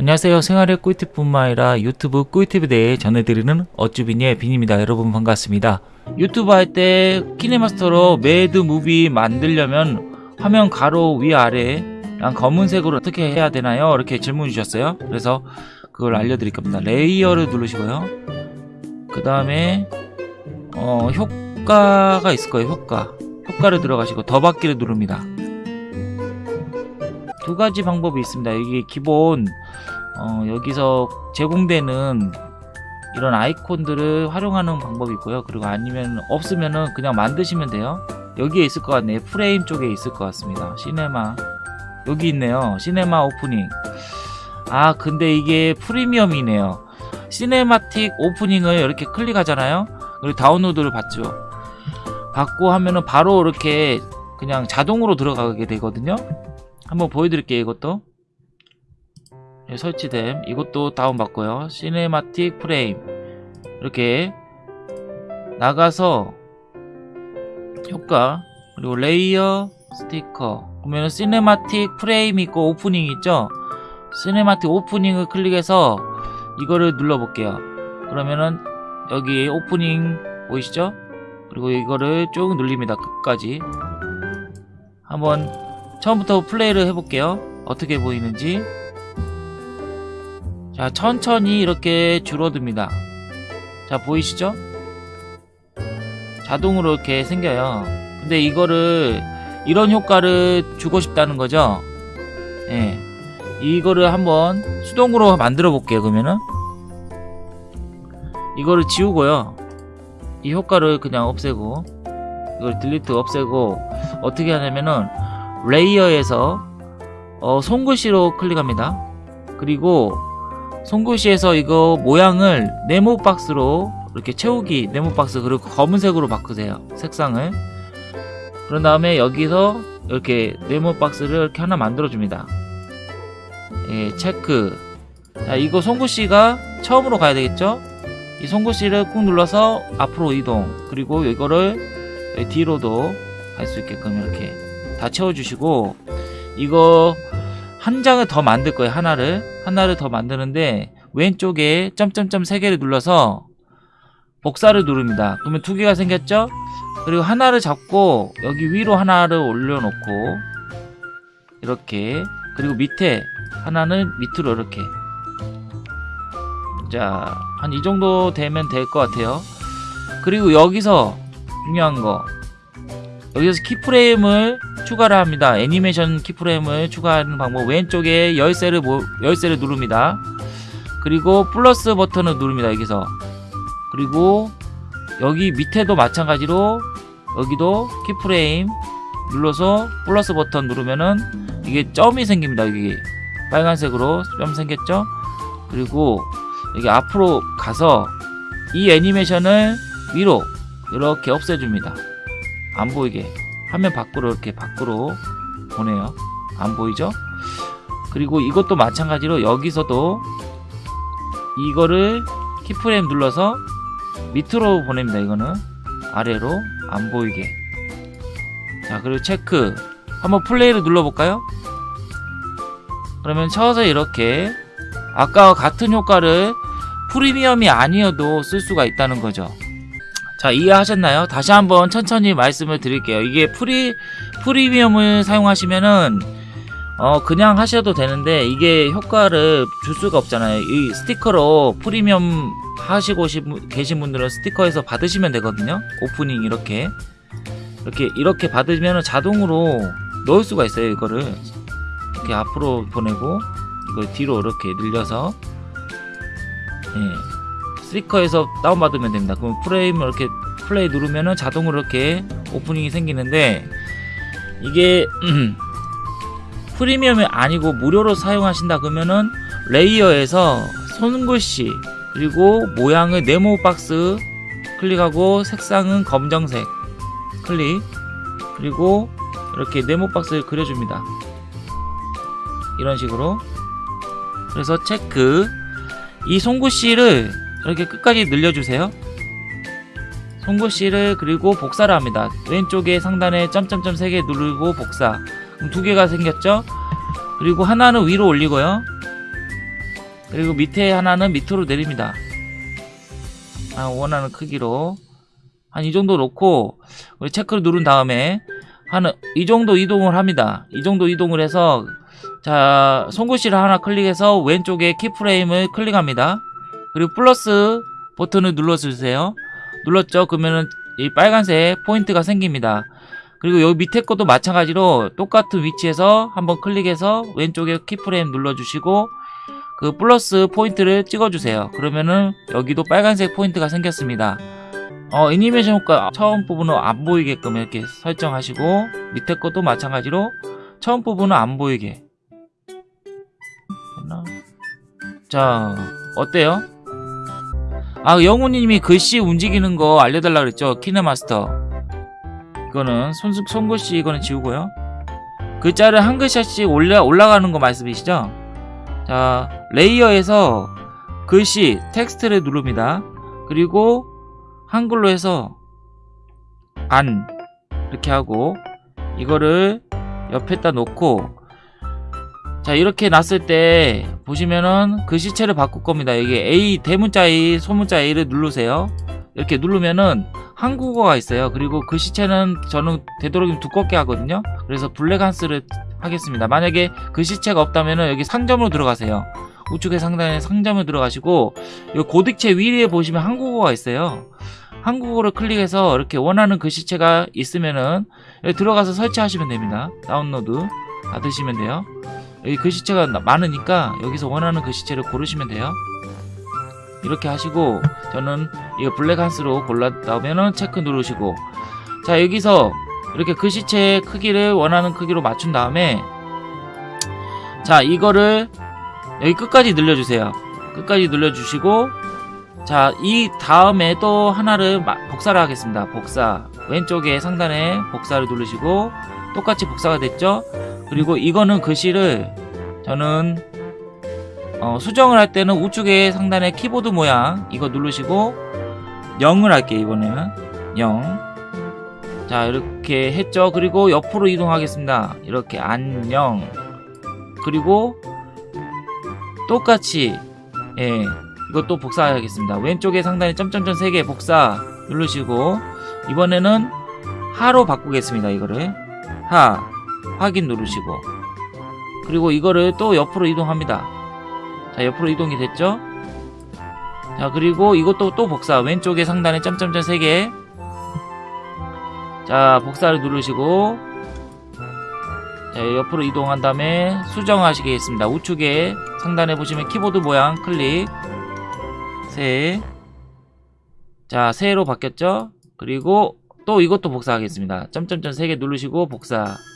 안녕하세요. 생활의 꿀팁뿐만 아니라 유튜브 꿀팁에 대해 전해드리는 어쭈비니의 빈입니다. 여러분 반갑습니다. 유튜브 할 때 KineMaster로 mad movie 만들려면 화면 가로 위아래 검은색으로 어떻게 해야 되나요? 이렇게 질문 주셨어요. 그래서 그걸 알려드릴 겁니다. layer를 누르시고요. 그 다음에 어, 효과가 있을 거예요. 효과. 효과를 들어가시고 더 받기를 누릅니다. 두 가지 방법이 있습니다. 이게 기본 어, 여기서 제공되는 이런 아이콘들을 활용하는 방법이 있고요. 그리고 아니면 없으면은 그냥 만드시면 돼요. 여기에 있을 것 같네요. 프레임 쪽에 있을 것 같습니다. 시네마 여기 있네요. 시네마 오프닝 아 근데 이게 프리미엄이네요. cinematic 오프닝을 이렇게 클릭하잖아요. 그리고 다운로드를 받죠. 받고 하면은 바로 이렇게 그냥 자동으로 들어가게 되거든요. 한번 보여드릴게요. 이것도. 예, 설치됨. 이것도 다운받고요. cinematic 프레임 이렇게 나가서 효과 그리고 layer 스티커. 보면 cinematic 프레임 있고 오프닝 있죠? cinematic 오프닝을 클릭해서 이거를 눌러 볼게요. 그러면은 여기 오프닝 보이시죠? 그리고 이거를 쭉 눌립니다 끝까지. 한번 처음부터 플레이를 해볼게요. 어떻게 보이는지. 자 천천히 이렇게 줄어듭니다. 자 보이시죠? 자동으로 이렇게 생겨요. 근데 이거를 이런 효과를 주고 싶다는 거죠? 예. 이거를 한번 수동으로 만들어 볼게요 그러면은. 이거를 지우고요. 이 효과를 그냥 없애고 이걸 delete 없애고 어떻게 하냐면은 layer에서 어, 손글씨로 클릭합니다. 그리고 손글씨에서 이거 모양을 네모 박스로 이렇게 채우기 네모 박스 그리고 검은색으로 바꾸세요 색상을. 그런 다음에 여기서 이렇게 네모 박스를 이렇게 하나 만들어 줍니다. 예, 체크. 자 이거 손글씨가 처음으로 가야 되겠죠? 이 손글씨를 꾹 눌러서 앞으로 이동. 그리고 이거를 뒤로도 갈 수 있게끔 이렇게 다 채워주시고 이거 한 장을 더 만들 거예요 하나를. 하나를 더 만드는데 왼쪽에 점점점 세 개를 눌러서 복사를 누릅니다. 그러면 두 개가 생겼죠? 그리고 하나를 잡고 여기 위로 하나를 올려놓고 이렇게 그리고 밑에 하나는 밑으로 이렇게. 자 한 이 정도 되면 될 것 같아요. 그리고 여기서 중요한 거 여기서 키프레임을 추가를 합니다. 애니메이션 키프레임을 추가하는 방법 왼쪽에 열쇠를 모, 열쇠를 누릅니다. 그리고 플러스 버튼을 누릅니다. 여기서 그리고 여기 밑에도 마찬가지로 여기도 키프레임 눌러서 플러스 버튼 누르면은 이게 점이 생깁니다. 여기 빨간색으로 점 생겼죠? 그리고 여기 앞으로 가서 이 애니메이션을 위로 이렇게 없애줍니다. 안 보이게. 화면 밖으로 이렇게 밖으로 보내요. 안 보이죠? 그리고 이것도 마찬가지로 여기서도 이거를 keyframe 눌러서 밑으로 보냅니다 이거는. 아래로 안 보이게. 자 그리고 체크. 한번 플레이를 눌러볼까요? 그러면 쳐서 이렇게 아까와 같은 효과를 프리미엄이 아니어도 쓸 수가 있다는 거죠 자 이해하셨나요? 다시 한번 천천히 말씀을 드릴게요. 이게 프리 프리미엄을 사용하시면은 어 그냥 하셔도 되는데 이게 효과를 줄 수가 없잖아요. 이 스티커로 프리미엄 하시고 계신 분들은 스티커에서 받으시면 되거든요. 오프닝 이렇게. 이렇게 이렇게 받으면 자동으로 넣을 수가 있어요 이거를. 이렇게 앞으로 보내고 이걸 뒤로 이렇게 늘려서. 예. 스티커에서 다운받으면 됩니다. 그럼 프레임을 이렇게 플레이 누르면은 자동으로 이렇게 오프닝이 생기는데 이게 프리미엄이 아니고 무료로 사용하신다 그러면은 레이어에서 손글씨 그리고 모양을 네모 박스 클릭하고 색상은 검정색 클릭 그리고 이렇게 네모 박스를 그려줍니다. 이런 식으로. 그래서 체크. 이 손글씨를 이렇게 끝까지 늘려주세요 송곳씨를 그리고 복사를 합니다 왼쪽에 상단에 점점점 3개 누르고 복사 그럼 두 개가 생겼죠 그리고 하나는 위로 올리고요 그리고 밑에 하나는 밑으로 내립니다. 아, 원하는 크기로 한 이 정도 놓고 우리 체크를 누른 다음에 한 이 정도 이동을 합니다. 이 정도 이동을 해서 자 손글씨를 하나 클릭해서 왼쪽에 키프레임을 클릭합니다. 그리고 플러스 버튼을 눌러주세요. 눌렀죠? 그러면은 이 빨간색 포인트가 생깁니다. 그리고 여기 밑에 것도 마찬가지로 똑같은 위치에서 한번 클릭해서 왼쪽에 keyframe 눌러주시고 그 플러스 포인트를 찍어주세요. 그러면은 여기도 빨간색 포인트가 생겼습니다. 어, 애니메이션 효과 처음 부분은 안 보이게끔 이렇게 설정하시고 밑에 것도 마찬가지로 처음 부분은 안 보이게? 자 어때요? 아 영훈님이 글씨 움직이는 거 알려달라 그랬죠? KineMaster. 이거는 손, 손글씨 이거는 지우고요. 글자를 한 글자씩 올라, 올라가는 거 말씀이시죠? 자 layer에서 글씨 텍스트를 누릅니다. 그리고 한글로 해서 안. 이렇게 하고 이거를 옆에다 놓고 자 이렇게 놨을 때 보시면은 글씨체를 바꿀 겁니다. 여기 A 대문자 A 소문자 A를 누르세요. 이렇게 누르면은 한국어가 있어요. 그리고 글씨체는 저는 되도록이면 두껍게 하거든요. 그래서 블랙한스를 하겠습니다. 만약에 글씨체가 없다면은 여기 상점으로 들어가세요. 우측에 상단에 상점을 들어가시고 이 고딕체 위에 보시면 한국어가 있어요. 한국어를 클릭해서 이렇게 원하는 글씨체가 있으면은 여기 들어가서 설치하시면 됩니다. 다운로드 받으시면 돼요 여기 글씨체가 많으니까 여기서 원하는 글씨체를 고르시면 돼요. 이렇게 하시고 저는 이거 블랙한스로 골랐다면은 체크 누르시고. 자 여기서 이렇게 글씨체 크기를 원하는 크기로 맞춘 다음에 자 이거를 여기 끝까지 늘려주세요. 끝까지 늘려주시고 자 이 다음에 또 하나를 복사를 하겠습니다. 복사. 왼쪽에 상단에 복사를 누르시고 똑같이 복사가 됐죠 그리고 이거는 글씨를 저는 어, 수정을 할 때는 우측에 상단에 키보드 모양 이거 누르시고 0을 할게요 이번에는. 0 자 이렇게 했죠. 그리고 옆으로 이동하겠습니다. 이렇게 안녕. 그리고 똑같이 예 이것도 복사하겠습니다. 왼쪽에 상단에 점점점 3개 복사 누르시고 이번에는 하로 바꾸겠습니다 이거를. 하 확인 누르시고. 그리고 이거를 또 옆으로 이동합니다. 자 옆으로 이동이 됐죠? 자 그리고 이것도 또 복사. 왼쪽에 상단에 점점점 3개. 자 복사를 누르시고. 자 옆으로 이동한 다음에 수정하시겠습니다. 우측에 상단에 보시면 키보드 모양 클릭. 새. 자 새로 바뀌었죠? 그리고 또 이것도 복사하겠습니다. 점점점 3개 누르시고 복사. 그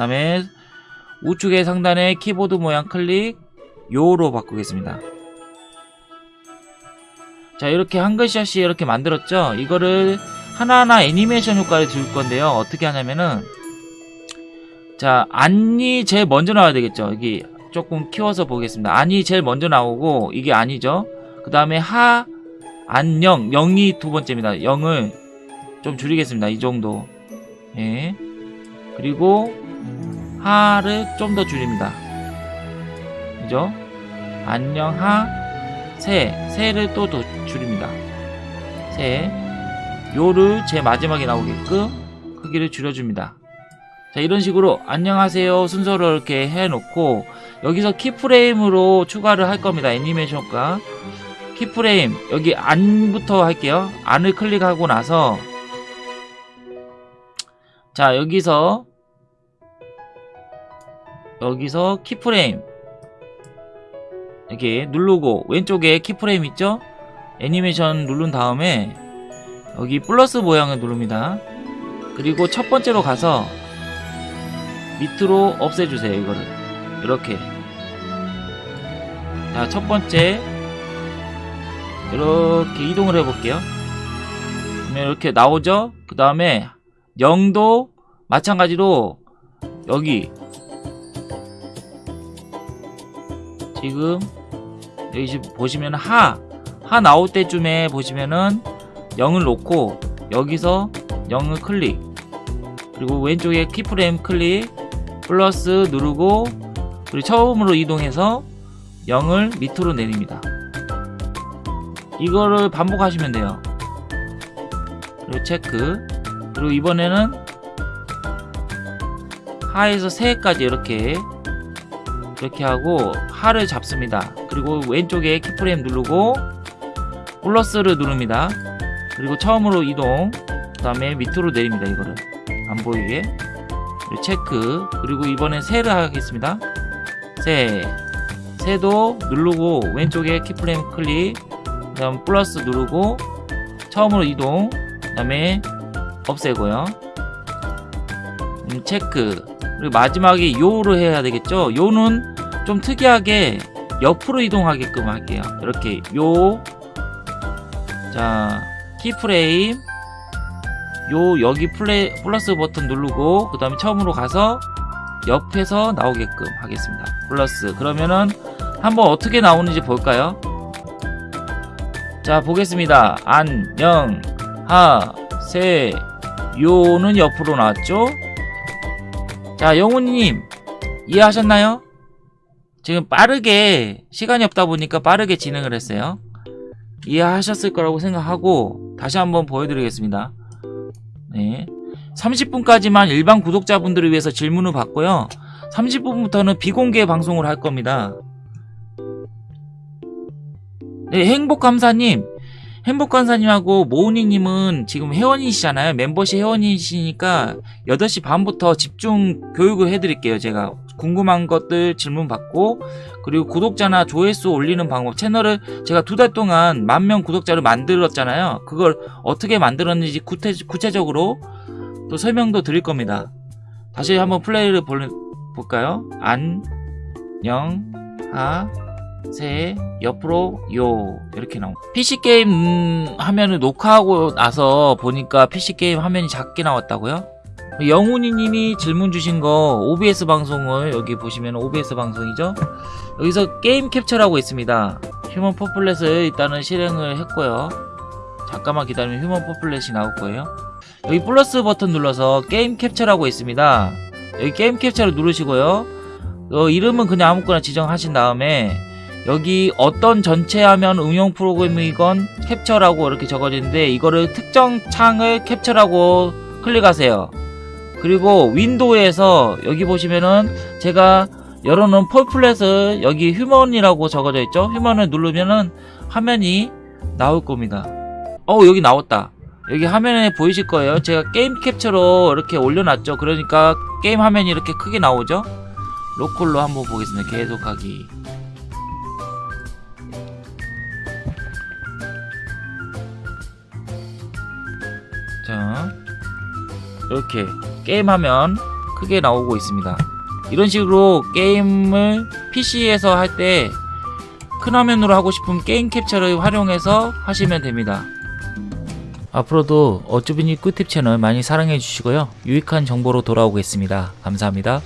다음에 우측에 상단에 키보드 모양 클릭 요로 바꾸겠습니다. 자 이렇게 한글샷이 이렇게 만들었죠? 이거를 하나하나 애니메이션 효과를 줄 건데요. 어떻게 하냐면은 자 안이 제일 먼저 나와야 되겠죠? 여기 조금 키워서 보겠습니다. 안이 제일 먼저 나오고 이게 아니죠? 그 다음에 하 안녕 0이 두 번째입니다. 0을 좀 줄이겠습니다. 이 정도. 예 그리고 하를 좀 더 줄입니다. 그죠? 안녕 하 세 세를 또 더 줄입니다. 세 요를 제 마지막에 나오게끔 크기를 줄여줍니다. 자 이런 식으로 안녕하세요 순서를 이렇게 해놓고 여기서 keyframe으로 추가를 할 겁니다. 애니메이션과 keyframe. 여기 안부터 할게요. 안을 클릭하고 나서 자 여기서 여기서 keyframe. 이렇게 누르고 왼쪽에 keyframe 있죠? 애니메이션 누른 다음에 여기 플러스 모양을 누릅니다. 그리고 첫 번째로 가서 밑으로 없애주세요 이거를. 이렇게. 자 첫 번째. 이렇게 이동을 해볼게요. 그러면 이렇게 나오죠? 그 다음에 0도 마찬가지로 여기 지금 여기 보시면 하, 하 나올 때쯤에 보시면은 0을 놓고 여기서 0을 클릭 그리고 왼쪽에 키프레임 클릭 플러스 누르고 그리고 처음으로 이동해서 0을 밑으로 내립니다. 이거를 반복하시면 돼요. 그리고 체크. 그리고 이번에는 하에서 세까지 이렇게 이렇게 하고 하를 잡습니다. 그리고 왼쪽에 keyframe 누르고 플러스를 누릅니다. 그리고 처음으로 이동 그 다음에 밑으로 내립니다. 이거를 안 보이게 체크 그리고 이번엔 세를 하겠습니다. 세 세도 누르고 왼쪽에 keyframe 클릭 그 다음 플러스 누르고 처음으로 이동 그 다음에 없애고요. 음, 체크. 그리고 마지막에 요로 해야 되겠죠? 요는 좀 특이하게 옆으로 이동하게끔 할게요. 이렇게 요자 키프레임. 요 여기 플레, 플러스 버튼 누르고 그 다음에 처음으로 가서 옆에서 나오게끔 하겠습니다. 플러스. 그러면은 한번 어떻게 나오는지 볼까요? 자 보겠습니다. 안녕. 하세 요는 옆으로 나왔죠? 자 영훈님 이해하셨나요? 지금 빠르게 시간이 없다 보니까 빠르게 진행을 했어요. 이해하셨을 거라고 생각하고 다시 한번 보여드리겠습니다. 네. 30분까지만 일반 구독자분들을 위해서 질문을 받고요. 30분부터는 비공개 방송을 할 겁니다. 네, 행복감사님. 행복감사님하고 모은이님은 지금 회원이시잖아요. 멤버십 회원이시니까 8시 반부터 집중 교육을 해드릴게요. 제가 궁금한 것들 질문 받고 그리고 구독자나 조회수 올리는 방법 채널을 제가 두 달 동안 만 명 구독자를 만들었잖아요. 그걸 어떻게 만들었는지 구태, 구체적으로 또 설명도 드릴 겁니다. 다시 한번 플레이를 볼, 볼까요? 안녕 하 세 옆으로 요 이렇게 나옵니다 PC게임 음, 화면을 녹화하고 나서 보니까 PC게임 화면이 작게 나왔다고요? 영훈이님이 질문 주신 거 OBS 방송을 여기 보시면 OBS 방송이죠? 여기서 게임 캡처라고 있습니다. Human Fall Flat을 일단은 실행을 했고요. 잠깐만 기다리면 휴먼 퍼플렛이 나올 거예요. 여기 플러스 버튼 눌러서 게임 캡처라고 있습니다. 여기 게임 캡처를 누르시고요. 어, 이름은 그냥 아무거나 지정하신 다음에 여기 어떤 전체 화면 응용 프로그램이건 캡처라고 이렇게 적어지는데 이거를 특정 창을 캡처라고 클릭하세요. 그리고 윈도우에서 여기 보시면은 제가 열어놓은 Fall Flat을 여기 Human이라고 적어져 있죠? Human을 누르면은 화면이 나올 겁니다. 어 여기 나왔다. 여기 화면에 보이실 거예요. 제가 게임 캡처로 이렇게 올려놨죠. 그러니까 게임 화면이 이렇게 크게 나오죠? 로컬로 한번 보겠습니다. 계속하기 이렇게 게임 화면 크게 나오고 있습니다. 이런 식으로 게임을 PC에서 할 때 큰 화면으로 하고 싶으면 게임 캡처를 활용해서 하시면 됩니다. 앞으로도 어쭈비니 꿀팁 채널 많이 사랑해 주시고요. 유익한 정보로 돌아오겠습니다. 감사합니다